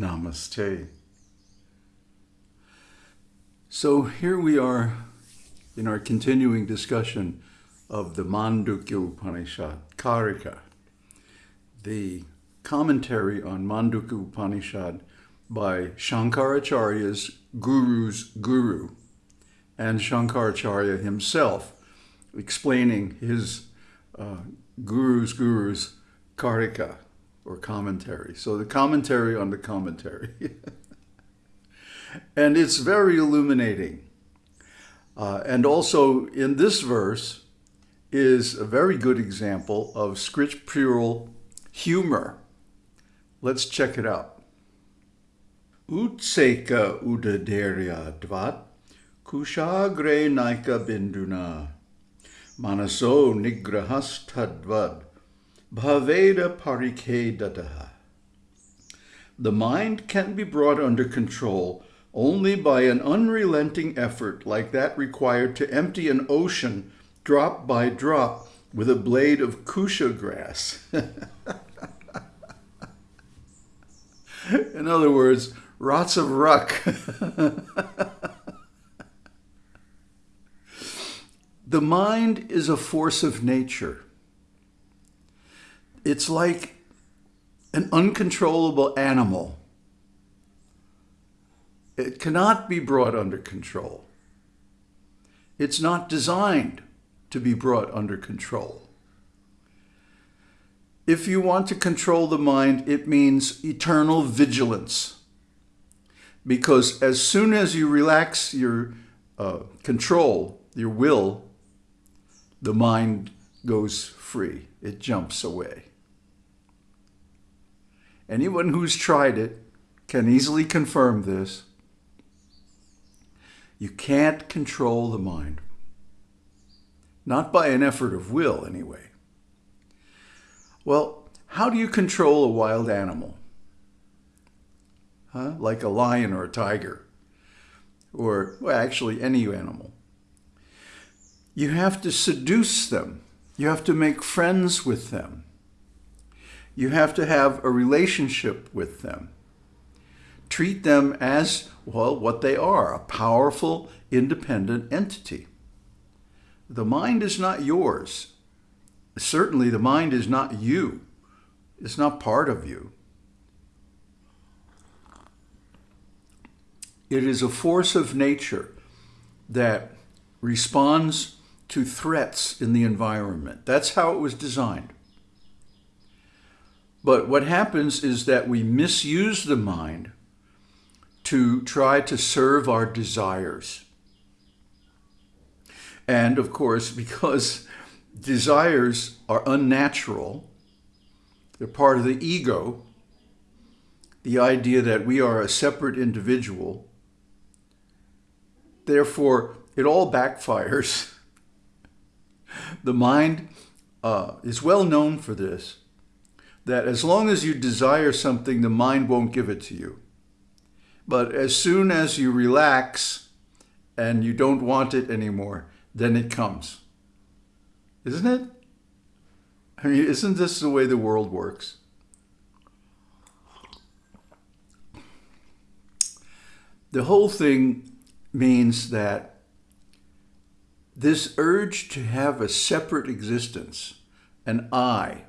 Okay. So here we are in our continuing discussion of the Mandukya Upanishad, Karika, the commentary on Mandukya Upanishad by Shankaracharya's guru's guru and Shankaracharya himself explaining his uh, guru's guru's Karika or commentary. So the commentary on the commentary. and it's very illuminating. Uh, and also in this verse is a very good example of scriptural humor. Let's check it out. Utseka udaderya dvat kushagre naika binduna manaso nigrahastadvad bhaveda parike dataha. The mind can be brought under control only by an unrelenting effort like that required to empty an ocean drop by drop with a blade of kusha grass. In other words, rots of ruck. the mind is a force of nature. It's like an uncontrollable animal. It cannot be brought under control. It's not designed to be brought under control. If you want to control the mind, it means eternal vigilance. Because as soon as you relax your uh, control, your will, the mind goes free. It jumps away. Anyone who's tried it can easily confirm this. You can't control the mind. Not by an effort of will, anyway. Well, how do you control a wild animal? Huh? Like a lion or a tiger, or well, actually any animal. You have to seduce them. You have to make friends with them. You have to have a relationship with them. Treat them as, well, what they are, a powerful, independent entity. The mind is not yours. Certainly the mind is not you. It's not part of you. It is a force of nature that responds to threats in the environment. That's how it was designed. But what happens is that we misuse the mind to try to serve our desires. And of course, because desires are unnatural, they're part of the ego, the idea that we are a separate individual. Therefore, it all backfires. the mind uh, is well known for this that as long as you desire something, the mind won't give it to you. But as soon as you relax and you don't want it anymore, then it comes. Isn't it? I mean, isn't this the way the world works? The whole thing means that this urge to have a separate existence, an I,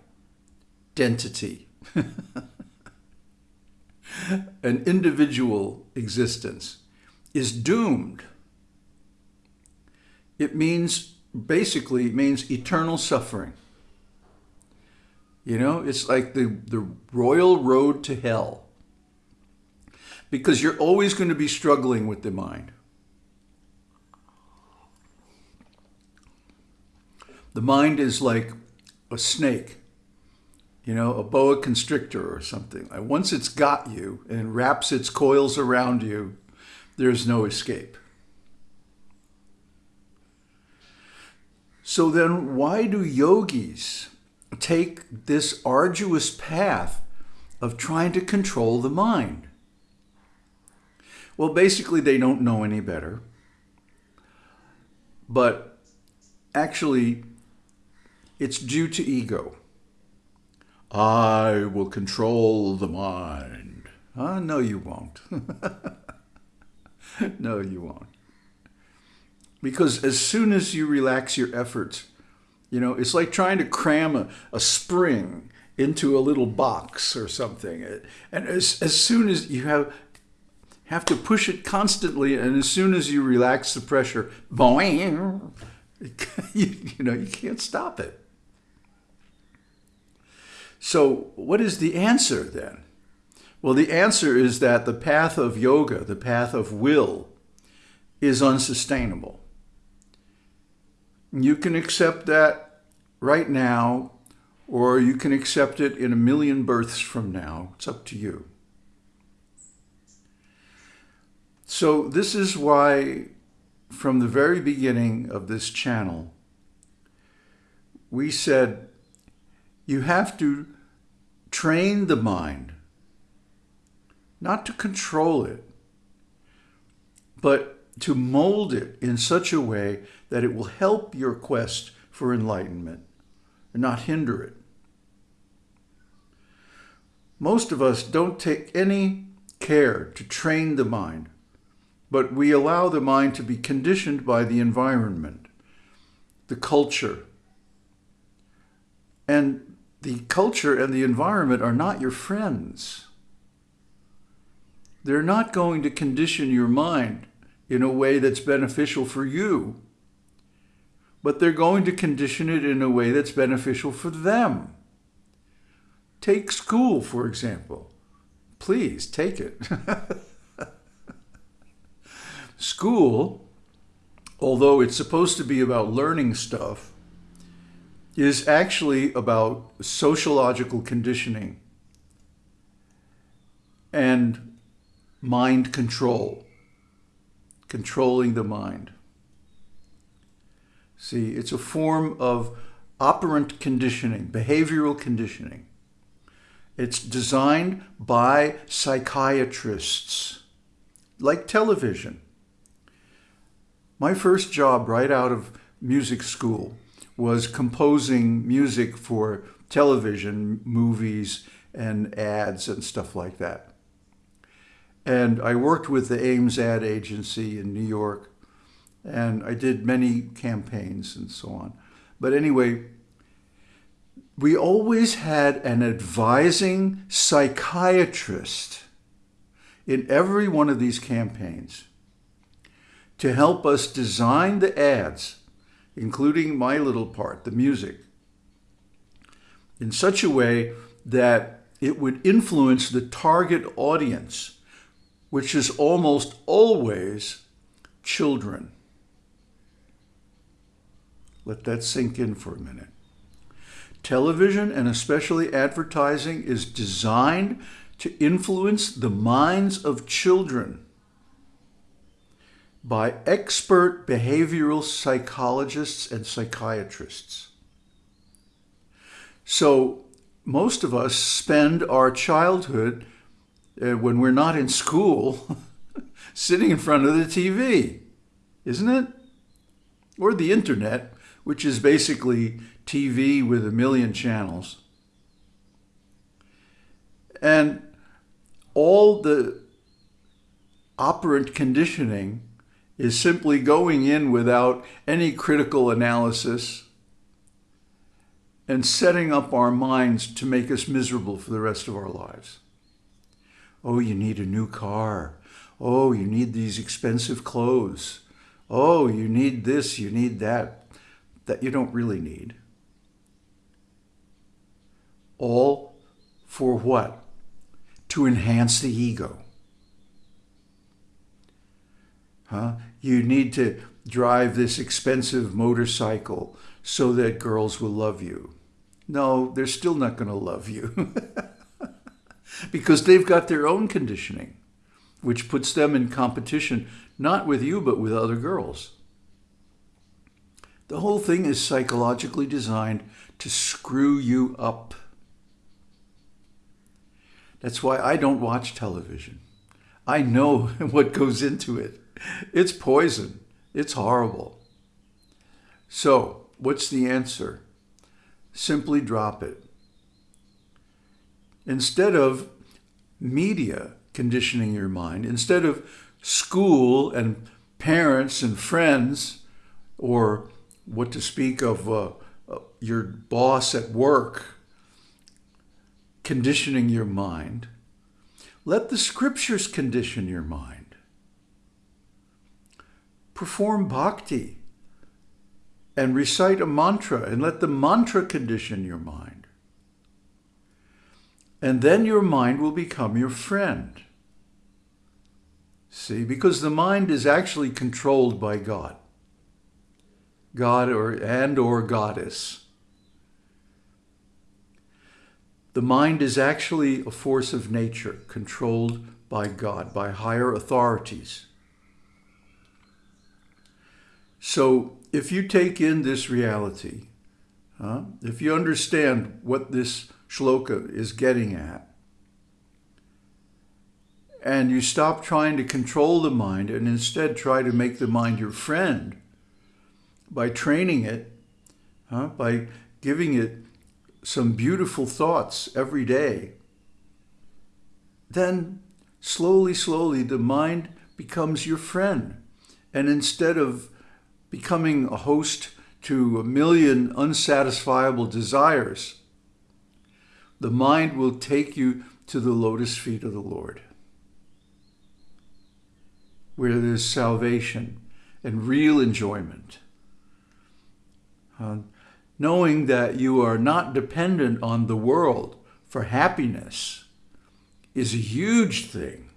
identity, an individual existence, is doomed. It means, basically, means eternal suffering. You know, it's like the, the royal road to hell. Because you're always going to be struggling with the mind. The mind is like a snake you know, a boa constrictor or something. Uh, once it's got you and wraps its coils around you, there's no escape. So then why do yogis take this arduous path of trying to control the mind? Well, basically they don't know any better. But actually, it's due to ego. I will control the mind. Huh? No, you won't. no, you won't. Because as soon as you relax your efforts, you know, it's like trying to cram a, a spring into a little box or something. And as, as soon as you have have to push it constantly, and as soon as you relax the pressure, boing, you, you know, you can't stop it. So what is the answer then? Well, the answer is that the path of yoga, the path of will, is unsustainable. You can accept that right now, or you can accept it in a million births from now. It's up to you. So this is why from the very beginning of this channel, we said you have to train the mind, not to control it, but to mold it in such a way that it will help your quest for enlightenment and not hinder it. Most of us don't take any care to train the mind but we allow the mind to be conditioned by the environment, the culture. And the culture and the environment are not your friends. They're not going to condition your mind in a way that's beneficial for you, but they're going to condition it in a way that's beneficial for them. Take school, for example. Please take it. School, although it's supposed to be about learning stuff, is actually about sociological conditioning and mind control, controlling the mind. See, it's a form of operant conditioning, behavioral conditioning. It's designed by psychiatrists, like television. My first job right out of music school was composing music for television, movies, and ads and stuff like that. And I worked with the Ames ad agency in New York, and I did many campaigns and so on. But anyway, we always had an advising psychiatrist in every one of these campaigns to help us design the ads, including my little part, the music, in such a way that it would influence the target audience, which is almost always children. Let that sink in for a minute. Television, and especially advertising, is designed to influence the minds of children by expert behavioral psychologists and psychiatrists. So most of us spend our childhood uh, when we're not in school sitting in front of the TV, isn't it? Or the internet, which is basically TV with a million channels. And all the operant conditioning is simply going in without any critical analysis and setting up our minds to make us miserable for the rest of our lives. Oh, you need a new car. Oh, you need these expensive clothes. Oh, you need this, you need that, that you don't really need. All for what? To enhance the ego. Huh? You need to drive this expensive motorcycle so that girls will love you. No, they're still not going to love you because they've got their own conditioning, which puts them in competition, not with you, but with other girls. The whole thing is psychologically designed to screw you up. That's why I don't watch television. I know what goes into it. It's poison. It's horrible. So, what's the answer? Simply drop it. Instead of media conditioning your mind. Instead of school and parents and friends, or what to speak of uh, uh, your boss at work conditioning your mind, let the scriptures condition your mind. Perform bhakti and recite a mantra and let the mantra condition your mind. And then your mind will become your friend. See, because the mind is actually controlled by God. God or and or goddess. The mind is actually a force of nature controlled by God, by higher authorities. So if you take in this reality, huh, if you understand what this shloka is getting at, and you stop trying to control the mind and instead try to make the mind your friend by training it, huh, by giving it some beautiful thoughts every day, then slowly, slowly the mind becomes your friend. And instead of becoming a host to a million unsatisfiable desires, the mind will take you to the lotus feet of the Lord, where there's salvation and real enjoyment. Uh, knowing that you are not dependent on the world for happiness is a huge thing.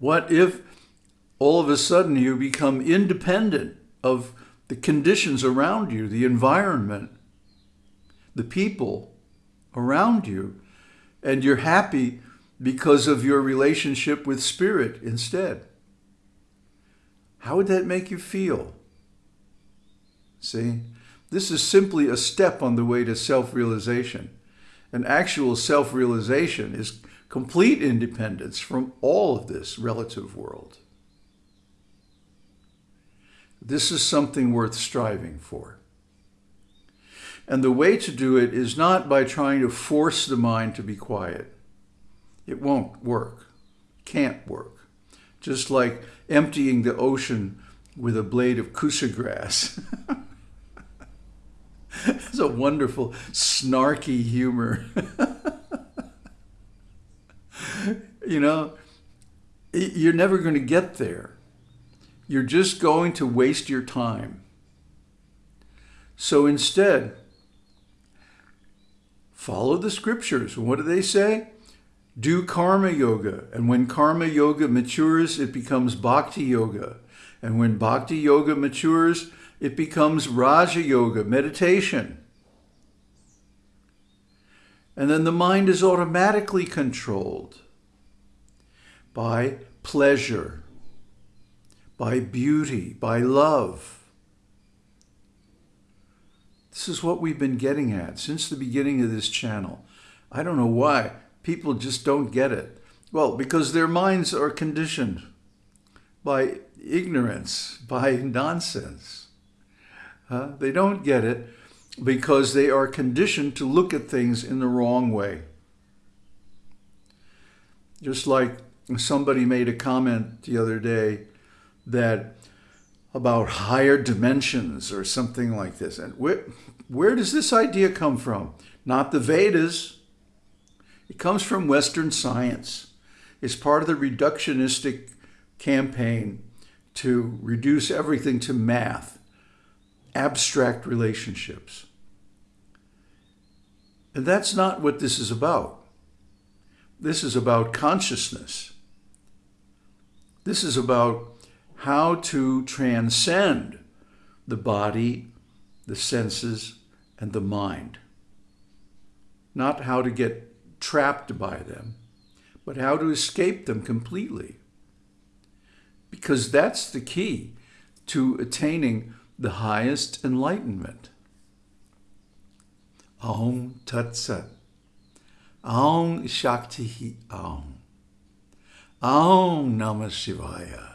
What if all of a sudden you become independent of the conditions around you, the environment, the people around you, and you're happy because of your relationship with spirit instead? How would that make you feel? See, this is simply a step on the way to self-realization. An actual self-realization is complete independence from all of this relative world. This is something worth striving for. And the way to do it is not by trying to force the mind to be quiet. It won't work, can't work. Just like emptying the ocean with a blade of kusa grass. it's a wonderful, snarky humor. you know, you're never going to get there. You're just going to waste your time. So instead, follow the scriptures. What do they say? Do karma yoga. And when karma yoga matures, it becomes bhakti yoga. And when bhakti yoga matures, it becomes Raja Yoga, meditation. And then the mind is automatically controlled by pleasure, by beauty, by love. This is what we've been getting at since the beginning of this channel. I don't know why people just don't get it. Well, because their minds are conditioned by ignorance, by nonsense. Uh, they don't get it because they are conditioned to look at things in the wrong way. Just like somebody made a comment the other day that about higher dimensions or something like this. And where, where does this idea come from? Not the Vedas. It comes from Western science. It's part of the reductionistic campaign to reduce everything to math abstract relationships. And that's not what this is about. This is about consciousness. This is about how to transcend the body, the senses, and the mind. Not how to get trapped by them, but how to escape them completely. Because that's the key to attaining the highest enlightenment. Aum Tat Sat. Om Shakti Aum. Aum Namah Shivaya.